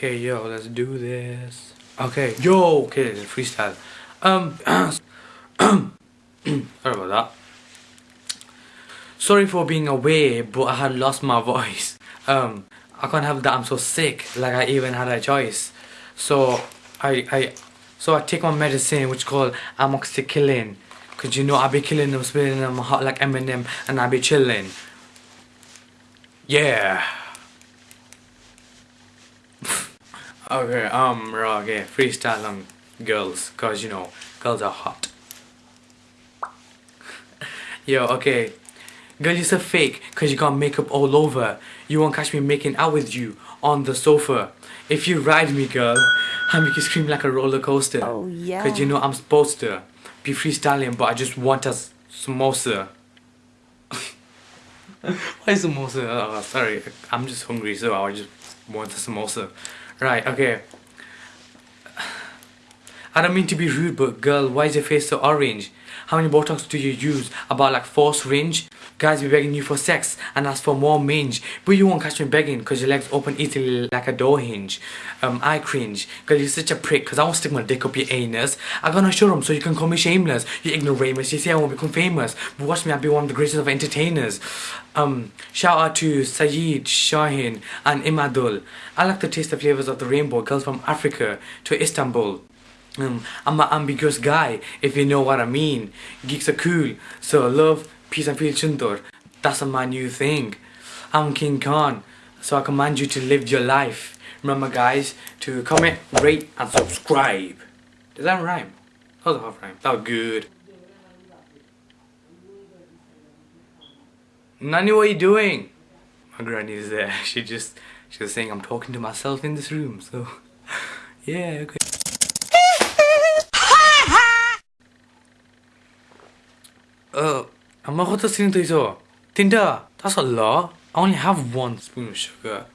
Okay, yo, let's do this. Okay, yo, okay, freestyle. Um, sorry about that. Sorry for being away, but I had lost my voice. Um, I can't help that I'm so sick. Like I even had a choice. So I, I, so I take my medicine, which is called amoxicillin. Cause you know I be killing them, spitting them hot like Eminem, and I be chilling. Yeah. Okay, um, okay, freestyle on girls, cause you know, girls are hot. Yo, okay. Girl, you're so fake, cause you got makeup all over. You won't catch me making out with you on the sofa. If you ride me, girl, I make you scream like a roller coaster. Oh, yeah. Cause you know I'm supposed to be freestyling, but I just want a samosa. Why samosa? Oh, sorry, I'm just hungry, so I just want a samosa. Right, okay. I don't mean to be rude, but girl, why is your face so orange? How many Botox do you use? About like four syringe? Guys be begging you for sex and ask for more mange. But you won't catch me begging cause your legs open easily like a door hinge. Um, I cringe. because you're such a prick cause I won't stick my dick up your anus. I gonna show them so you can call me shameless. You ignoramus, you say I won't become famous. But watch me, I'll be one of the greatest of entertainers. Um, shout out to Sayed, Shahin and Imadul. I like to taste the flavors of the rainbow. Girls from Africa to Istanbul. Um, I'm an ambiguous guy, if you know what I mean. Geeks are cool, so love, peace and feel chundur. That's my new thing. I'm King Khan, so I command you to live your life. Remember guys, to comment, rate and subscribe. Does that rhyme? That was a half rhyme. That was good. Nani, what are you doing? My granny is there. She just, she was saying I'm talking to myself in this room, so yeah, okay. I'm going to sing to you. Tinder, that's a lot. I only have one spoon of sugar.